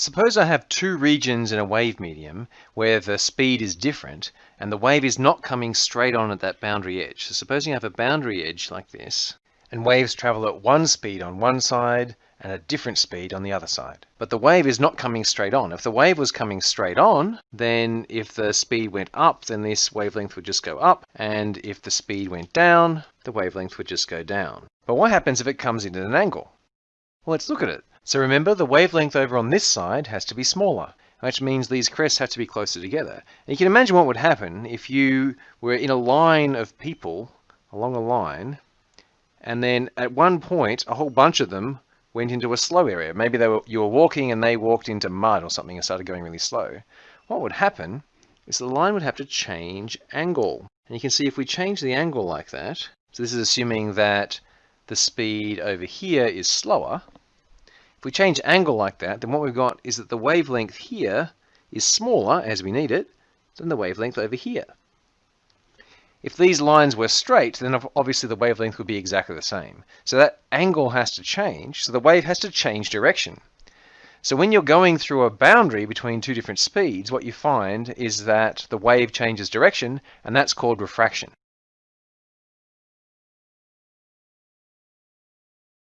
Suppose I have two regions in a wave medium where the speed is different and the wave is not coming straight on at that boundary edge. So supposing you have a boundary edge like this and waves travel at one speed on one side and a different speed on the other side. But the wave is not coming straight on. If the wave was coming straight on, then if the speed went up, then this wavelength would just go up. And if the speed went down, the wavelength would just go down. But what happens if it comes in at an angle? Well, let's look at it. So remember, the wavelength over on this side has to be smaller, which means these crests have to be closer together. And you can imagine what would happen if you were in a line of people along a line, and then at one point, a whole bunch of them went into a slow area. Maybe they were, you were walking and they walked into mud or something and started going really slow. What would happen is the line would have to change angle. And you can see if we change the angle like that, so this is assuming that the speed over here is slower, if we change angle like that, then what we've got is that the wavelength here is smaller, as we need it, than the wavelength over here. If these lines were straight, then obviously the wavelength would be exactly the same. So that angle has to change, so the wave has to change direction. So when you're going through a boundary between two different speeds, what you find is that the wave changes direction, and that's called refraction.